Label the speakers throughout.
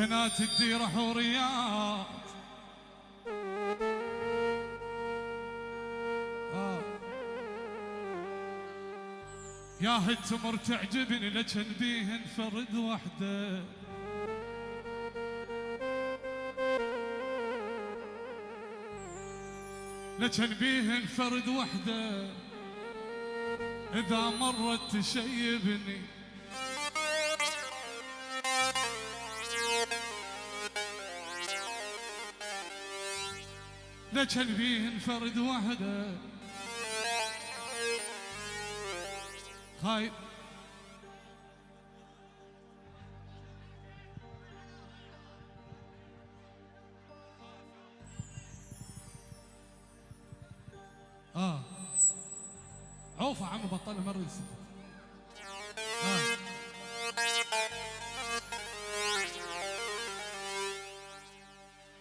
Speaker 1: بنات تدير حوريات آه. يا هد تمر تعجبني لكن بيهن فرد وحده. لكن بيهن فرد وحده. إذا مرت تشيبني لكن بيهن فرد وحده. خايف آه. عوف يا عم بطلنا مرة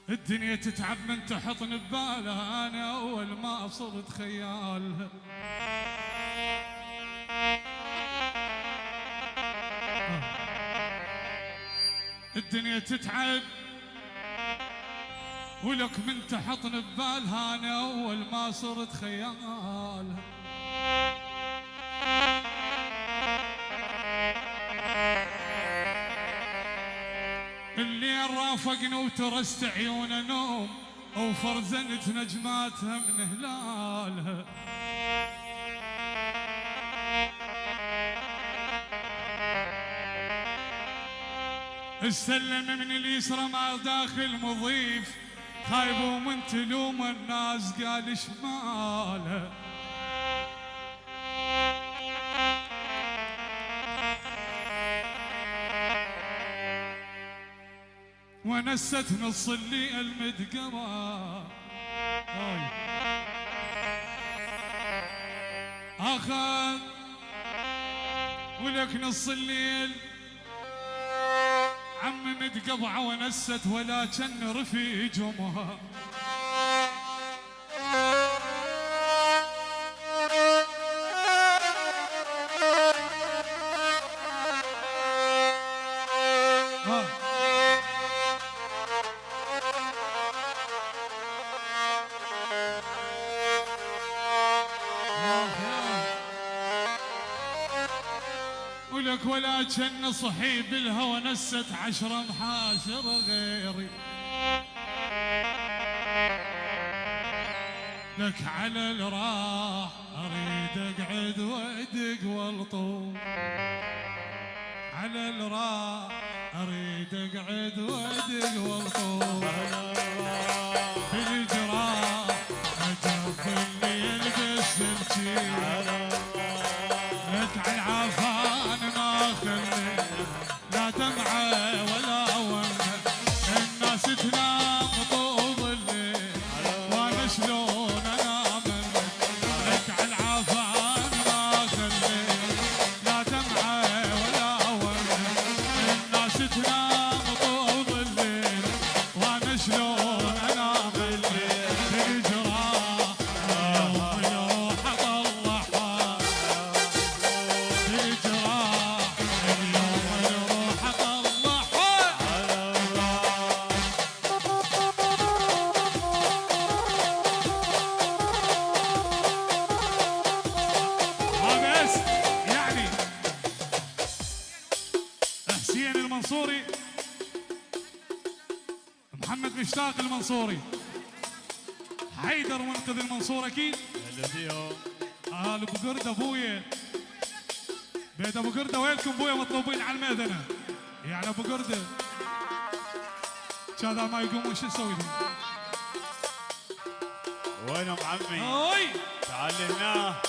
Speaker 1: الدنيا تتعب من تحطني ببالها أنا أول ما صرت خيالها الدنيا تتعب ولك من تحطني ببالها أنا أول ما صرت خيالها الليل رافقنا وترست عيون نوم وفرزنت نجماتها من هلالها. السلم من اليسرى مع داخل مضيف خايب ومن تلوم الناس قال شماله ونست نص اللي المدقمة أخذ ولك نص الليل عم متقطعة ونست ولكن رفيجمها ولك ولكن صحي بالهوى نست عشرة محاشر غيري. لك على الراح أريد أقعد وأدق والطوف على الراح أريد أقعد وأدق والطوف في الجراح اجف مشتاق المنصوري. حيدر منقذ المنصور أكيد.
Speaker 2: هلا فيهم
Speaker 1: آل ابو قرد ابويا بيت أبو قرده وينكم ابويا مطلوبين على الميدنة. يعني أبو قرده كذا ما يقومون شو نسوي لهم؟
Speaker 2: وينهم عمي؟ تعال هنا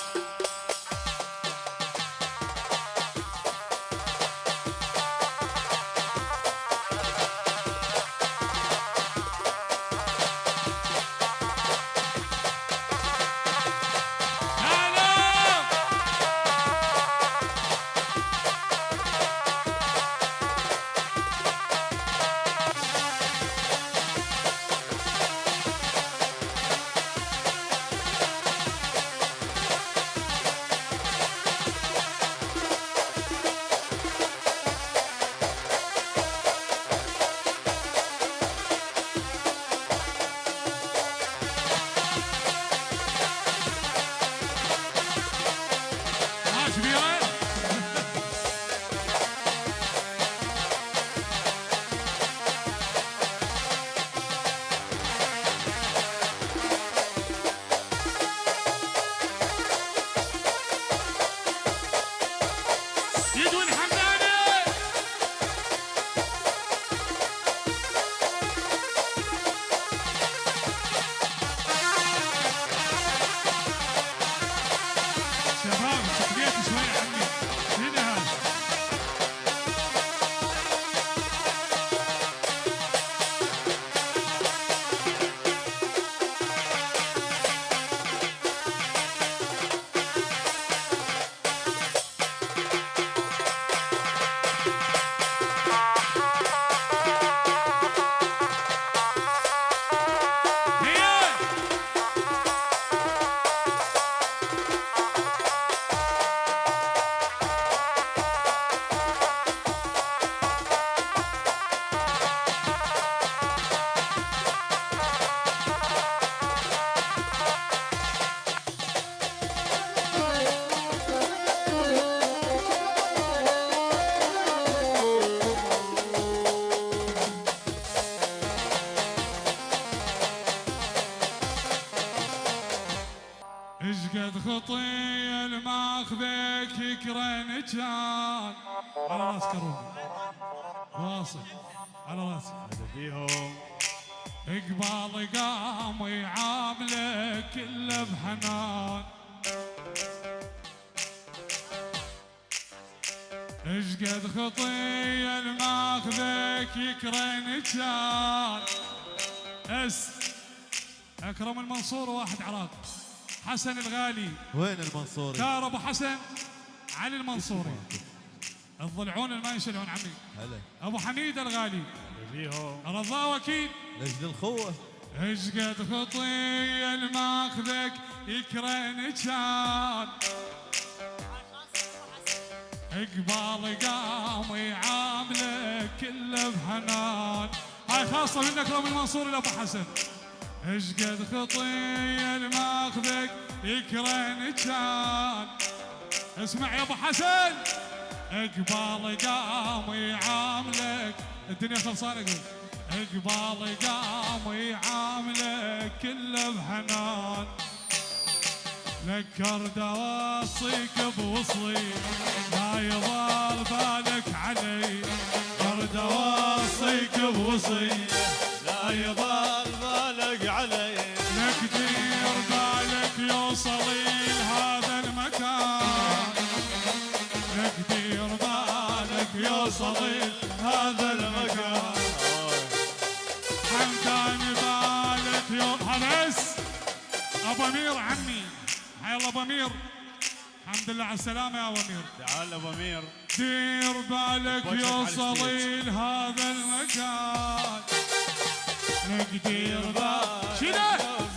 Speaker 1: خطي الماخذك يكرن كان. على راس كروم واصل. على راسي
Speaker 2: هذا فيهم
Speaker 1: اقبال قام يعاملك الا بحنان اشقد خطي الماخذك يكرن كان. أس. أكرم المنصور واحد عراق حسن الغالي.
Speaker 3: وين المنصوري؟
Speaker 1: دار ابو حسن علي المنصوري. الضلعون اللي ما ينشلون عمي.
Speaker 3: هلا.
Speaker 1: أبو حميد الغالي. رضا وكيل.
Speaker 3: لاجل الخوه
Speaker 1: اشقد خطي الماخذك يكرن كان؟ إقبال قام يعاملك كله بحنان هاي خاصة من اكرم المنصور لأبو حسن. اشقد خطي الماخذك يكرن كان اسمع يا أبو حسن إقبال قام يعاملك. الدنيا خلصانة قول إقبال قام يعاملك كله بحنان ذكر دوصيك بوصلي لا يضال بالك علي. ذكر دوصيك بوصلي
Speaker 2: لا يضال
Speaker 1: يوصلي لهذا المكان. حمدان بالك يو هلس أبو أمير عمي. أبو أمير. الحمد لله على السلامة يا أبو أمير.
Speaker 2: تعال أبو أمير.
Speaker 1: دير بالك يوصلي لهذا المكان. لك دير بالك شنو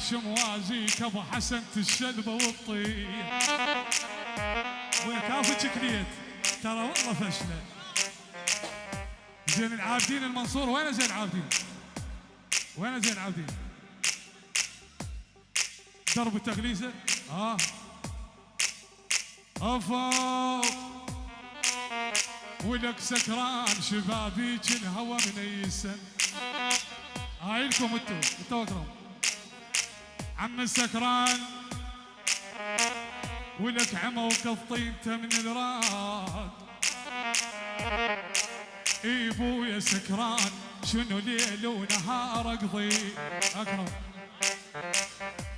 Speaker 1: للعالي شموازيك أبو حسن الشلبه والطير وكافة كليت ترى والله فشلة. زين العابدين المنصور وين زين العابدين؟ وين زين العابدين؟ درب التغليسه؟ آه. أفوق. ولك سكران شبابيك الهوى منيسن هاي لكم انتو انتو اكرم عم السكران. ولك عمى وقطينته من الراد. إي بويا سكران شنو ليل ونهار أقضي؟ اكرم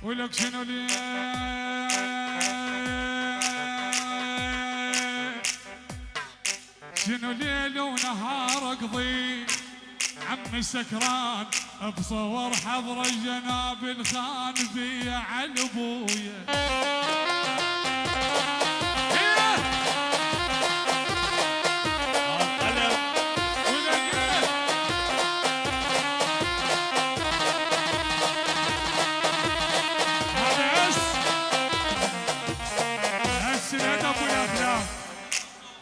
Speaker 1: ولك شنو ليل؟ شنو ليل ونهار أقضي؟ عم سكران بصور حضر جناب الخان بيا على إيه!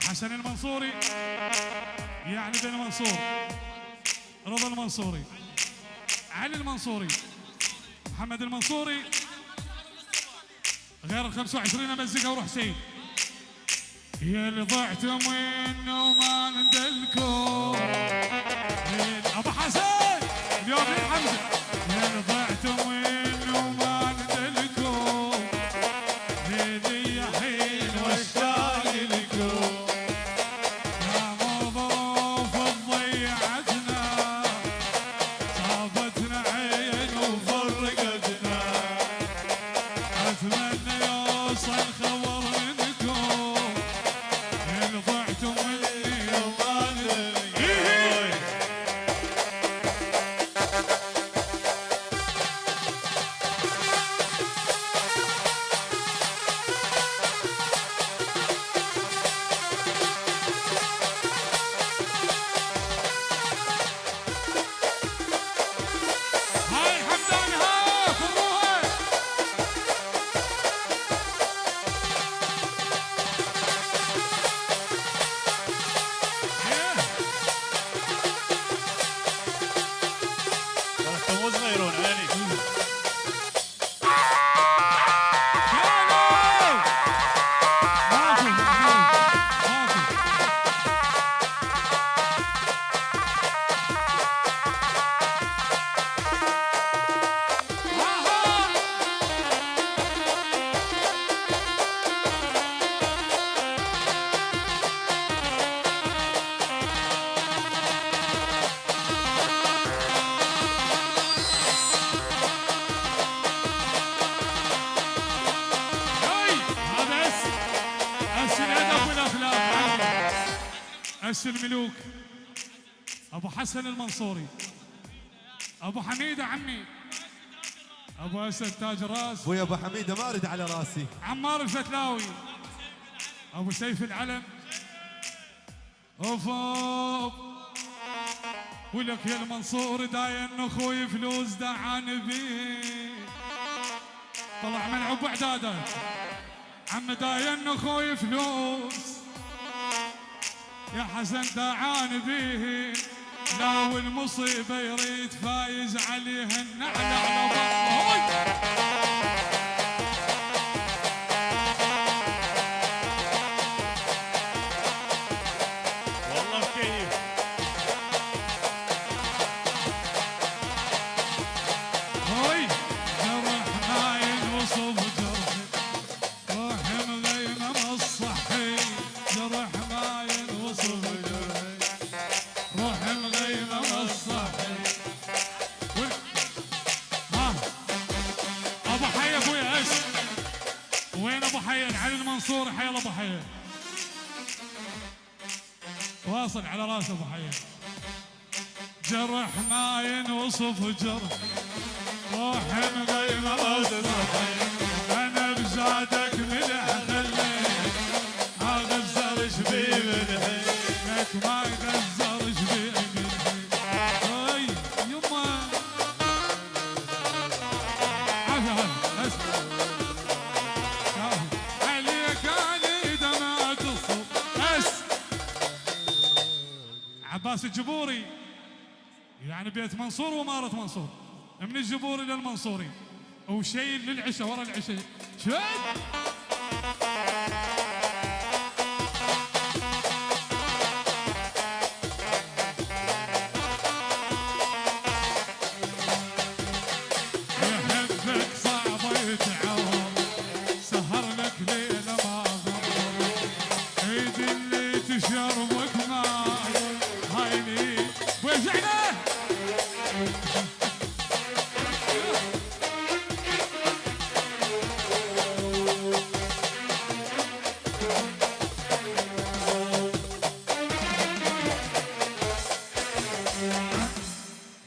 Speaker 1: حسن المنصوري يعني بن منصور رضا المنصوري. علي المنصوري. محمد المنصوري. غير ال 25 مزقه وروح سيد. يا اللي ضعتم وانه ما ندلكم أبو حسن اليوم حمزة. يا اللي ضعتم اس الملوك أبو حسن المنصوري. أبو حميده عمي. أبو أسد تاج الراس
Speaker 3: أبوي أبو حميده ما اريد على راسي.
Speaker 1: عمار الفتلاوي. أبو سيف العلم. اوف اوف ولك يا المنصور داين أخوي فلوس دعان بي طلع ملعوب اعدادات عم داين أخوي فلوس. يا حسن دعان بيه لا والمصيبه يريد فايز عليها النعل على على راس ابو حي جرح ما ينوصف جرح. روح مغيمة أنا بزادك ملح خليك ما عباس الجبوري. يعني بيت منصور ومارة منصور. من الجبوري للمنصوري وشيء للعشاء ورا العشاء. شد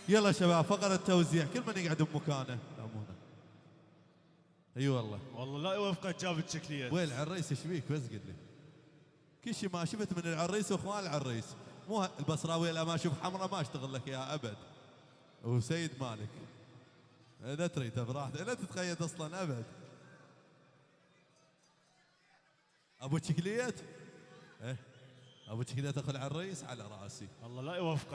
Speaker 3: يلا شباب فقرة توزيع. كل من يقعد بمكانه. لامونا أي والله.
Speaker 2: والله لا يوفقك جابت شكليات
Speaker 3: وين العريس إيش بيك؟ بس قل لي. كل شيء ما شفت من العريس وإخوان العريس. مو ه- البصراوي لا ما أشوف حمراء ما أشتغل لك يا أبد. وسيد مالك. لا تريد براحتك لا تتقيد أصلا أبد. أبو شكليت إيه. أبو شكليت اخو العريس على رأسي.
Speaker 2: الله لا يوفقه